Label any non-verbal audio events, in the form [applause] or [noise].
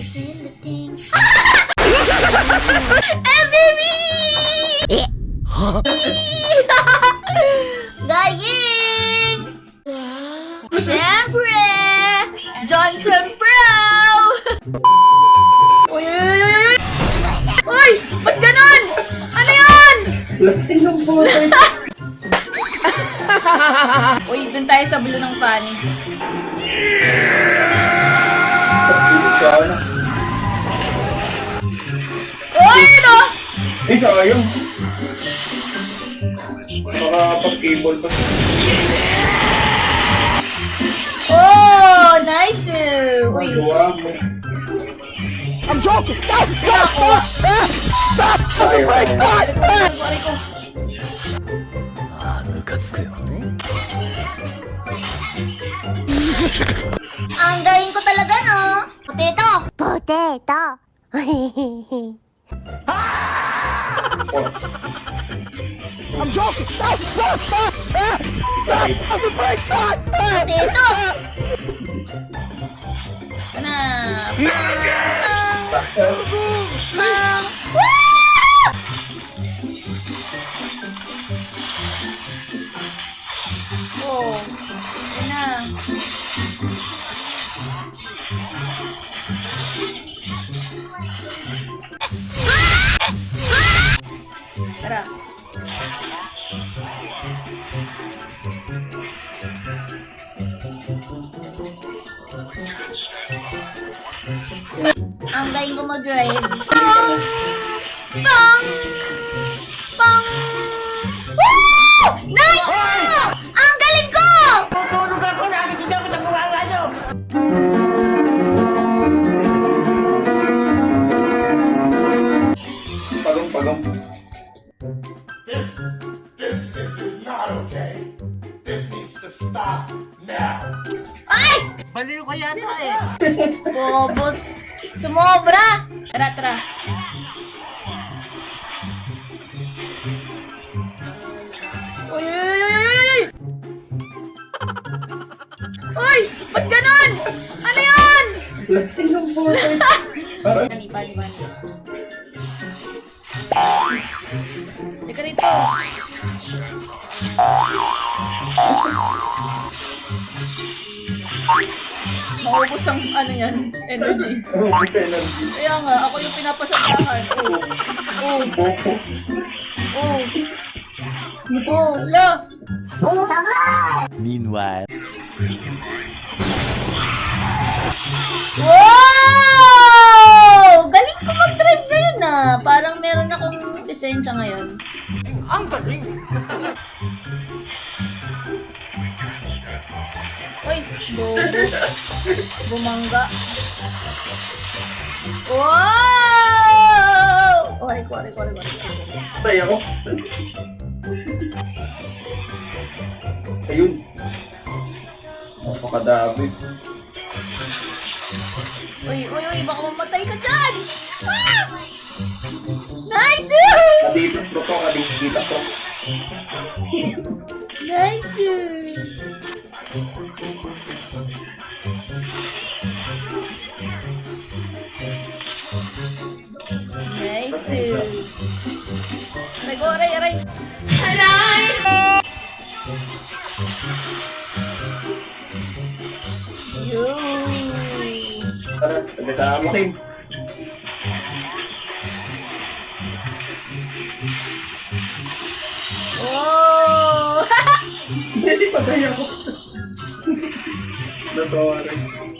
It's the thing. MVP! Gaying! Siyempre! Johnson Pro! Uy! Uy! Ba't ganun? Ano yan? Lasting ng buhay. Uy, dun tayo sa bulo ng pani. Yeah! Uy, ano? Eh, sayang. Makapag-cable pa. Oh, nice! Uy, Magawa mo. saan nakakuha? Sayang. Aray ko, aray ko, aray ko. ああムカつくよ Ang galing ko talaga, no? Potato! Potato. Potato! Na! Pang! Pang! Woo! Oh, yun na. Tara. Galing ko mag-drive. Pang! [laughs] Pang! Pang! Woo! Nice! Ang galing ko! Tutulog ako, nakikita ko sa bunga nyo. Pagong-pagong. This, this, this is not okay. This needs to stop now. Ay! Baliw ka yata eh. Bobo. Sumobra! Tara, tara. Uy, uy, uy, uy, uy! Ba't ganon? Ano puto. Parang Pani, pani, pani. Teka rito. Maubos ang ano yan, energy. Robot energy. Kaya nga, ako yung pinapasandahan. Oh. Boko. Oh. Oh. Oh. La. Meanwhile Wow! Galing ko mag-drive ngayon ah. Parang meron akong lisensya ngayon. Ang galing. Uy, bobo. Bumangga. Wow! Oh, ko, ko, aray ko, aray ko. Patay ako. Ayun. Napakadami. Uy, uy, uy, baka mamatay ka dyan! Ah! Nice! Kadito pro to, kadito pro. Nice! Nice! Aray ko, aray, aray! Taga mo Kim. Oh! Hindi, patay ako. Lembra a hora.